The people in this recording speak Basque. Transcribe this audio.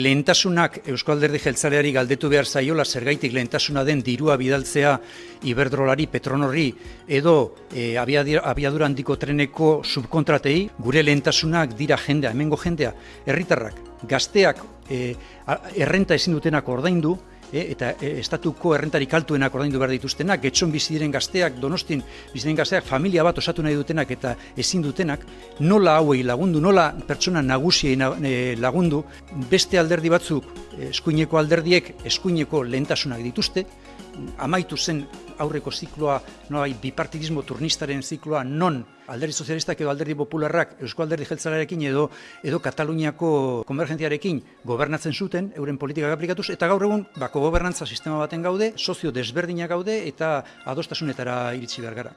Lehentasunak Eusko Alderdi Jeltzaleari galdetu behar zaiola zergaitik lehentasuna den dirua bidaltzea Iberdrolari, Petronorri edo e, abiadura handiko treneko subkontratei, gure lehentasunak dira jendea, hemengo jendea, herritarrak, gazteak e, errenta ezin dutenak ordaindu, e, eta e, estatuko errentarik altuenak ordaindu behar dituztenak, getxon bizi diren gazteak, donostin bizi diren gazteak, familia bat osatu nahi dutenak eta ezin dutenak, nola hauei lagundu, nola pertsona nagusiei e, lagundu, beste alderdi batzuk, eskuineko alderdiek, eskuineko lehentasunak dituzte, amaitu zen aurreko zikloa, noai bipartidismo turnistaren zikloa, non alderdi sozialistak edo alderdi popularrak Eusko alderdi jeltzalarekin edo edo Kataluniako konvergentziarekin gobernatzen zuten, euren politikak aplikatuz, eta gaur egun, bako gobernantza sistema baten gaude, sozio desberdinak gaude, eta adostasunetara iritsi behar gara.